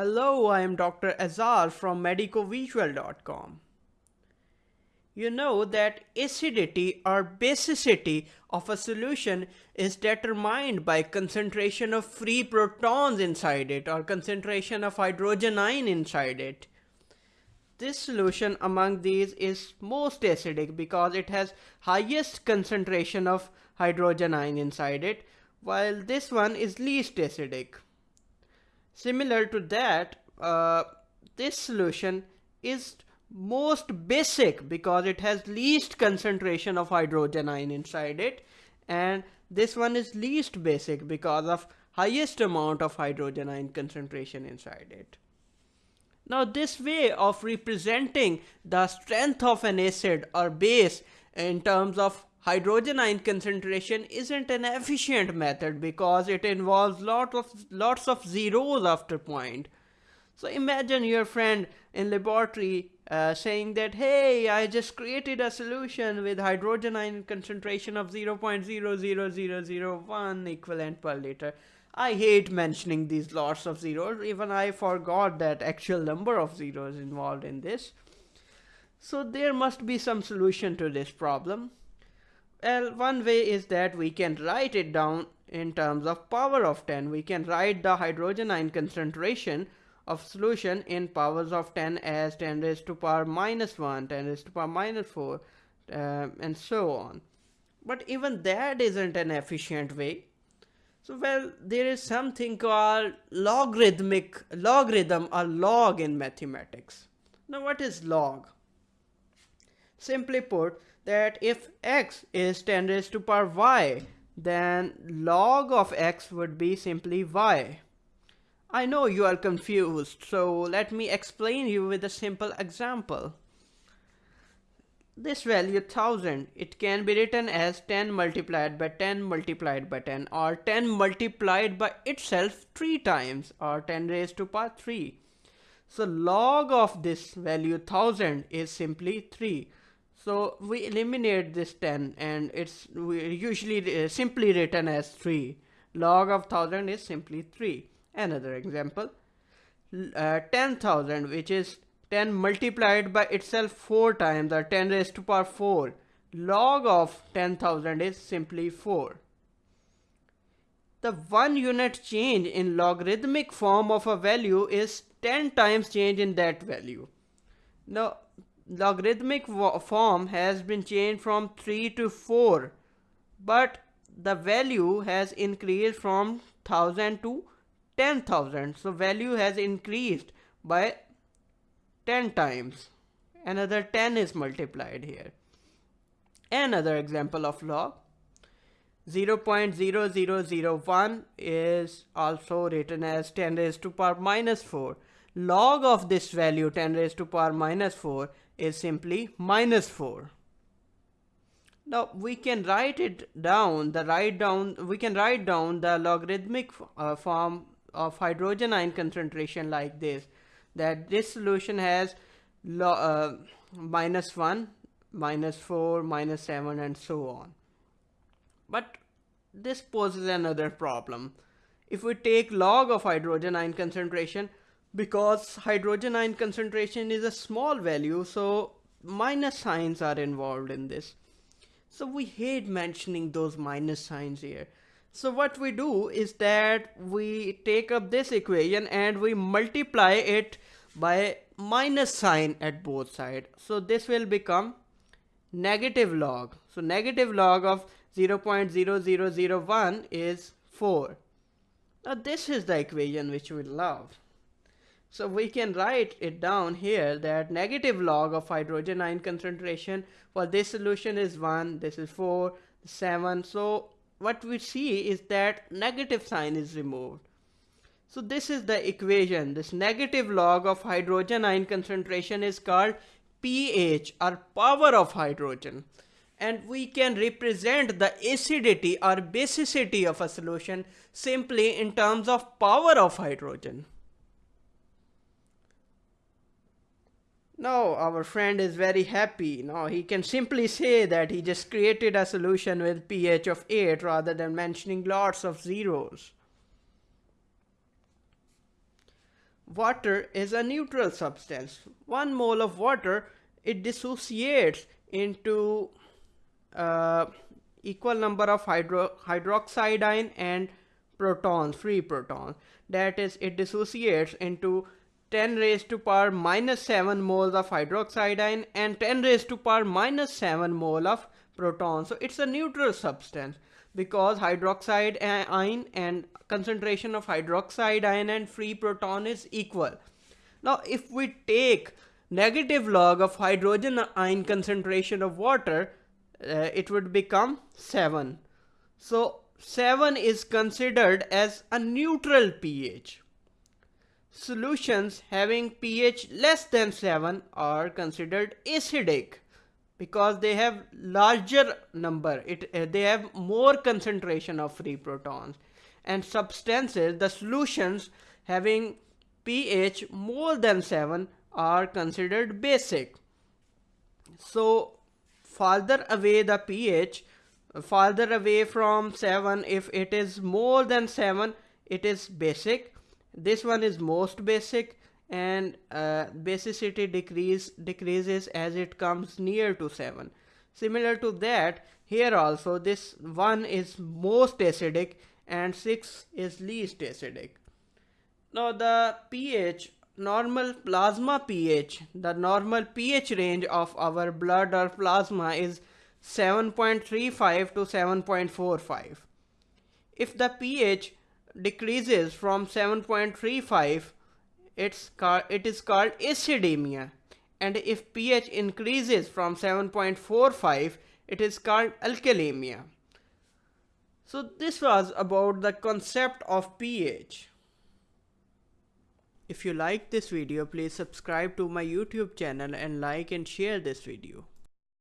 Hello, I am Dr. Azar from medicovisual.com. You know that acidity or basicity of a solution is determined by concentration of free protons inside it or concentration of hydrogen ion inside it. This solution among these is most acidic because it has highest concentration of hydrogen ion inside it, while this one is least acidic. Similar to that, uh, this solution is most basic because it has least concentration of hydrogen ion inside it and this one is least basic because of highest amount of hydrogen ion concentration inside it. Now this way of representing the strength of an acid or base in terms of hydrogen ion concentration isn't an efficient method because it involves lot of lots of zeros after point. So imagine your friend in laboratory uh, saying that hey I just created a solution with hydrogen ion concentration of 0.00001 equivalent per liter I hate mentioning these lots of zeros. Even I forgot that actual number of zeros involved in this. So there must be some solution to this problem. Well, one way is that we can write it down in terms of power of 10. We can write the hydrogen ion concentration of solution in powers of 10 as 10 raised to power minus 1, 10 raised to power minus 4, uh, and so on. But even that isn't an efficient way so well, there is something called logarithmic logarithm or log in mathematics. Now what is log? Simply put that if x is 10 raised to power y, then log of x would be simply y. I know you are confused, so let me explain you with a simple example. This value 1000, it can be written as 10 multiplied by 10 multiplied by 10 or 10 multiplied by itself 3 times or 10 raised to power 3. So log of this value 1000 is simply 3. So we eliminate this 10 and it's usually uh, simply written as 3. Log of 1000 is simply 3. Another example, uh, 10,000 which is 10 multiplied by itself 4 times or 10 raised to power 4. Log of 10,000 is simply 4. The one unit change in logarithmic form of a value is 10 times change in that value. Now, logarithmic form has been changed from 3 to 4, but the value has increased from 1000 to 10,000. So, value has increased by 10 times. Another 10 is multiplied here. Another example of log. 0.0001 is also written as 10 raised to power minus 4. Log of this value 10 raised to power minus 4 is simply minus 4. Now we can write it down, the write down, we can write down the logarithmic uh, form of hydrogen ion concentration like this that this solution has uh, minus 1, minus 4, minus 7 and so on. But this poses another problem. If we take log of hydrogen ion concentration, because hydrogen ion concentration is a small value, so minus signs are involved in this. So we hate mentioning those minus signs here. So what we do is that we take up this equation and we multiply it by minus sign at both sides. So this will become negative log. So negative log of 0.0001 is 4. Now this is the equation which we love. So we can write it down here that negative log of hydrogen ion concentration for this solution is 1, this is 4, 7. So what we see is that negative sign is removed. So this is the equation. This negative log of hydrogen ion concentration is called pH or power of hydrogen. And we can represent the acidity or basicity of a solution simply in terms of power of hydrogen. Now our friend is very happy. Now he can simply say that he just created a solution with pH of 8 rather than mentioning lots of zeros. water is a neutral substance. One mole of water, it dissociates into uh, equal number of hydro hydroxide ion and protons, free protons. That is, it dissociates into 10 raised to power minus 7 moles of hydroxide ion and 10 raised to power minus 7 mole of proton. So it's a neutral substance because hydroxide ion and concentration of hydroxide ion and free proton is equal. Now if we take negative log of hydrogen ion concentration of water, uh, it would become 7. So 7 is considered as a neutral pH. Solutions having pH less than 7 are considered acidic because they have larger number, it, uh, they have more concentration of free protons. And substances, the solutions having pH more than 7 are considered basic. So farther away the pH, farther away from 7, if it is more than 7, it is basic this one is most basic and uh, basicity decrease decreases as it comes near to 7 similar to that here also this one is most acidic and 6 is least acidic. Now the pH normal plasma pH the normal pH range of our blood or plasma is 7.35 to 7.45 if the pH decreases from 7.35 it's it is called acidemia and if pH increases from 7.45 it is called alkalemia. So this was about the concept of pH. If you like this video please subscribe to my YouTube channel and like and share this video.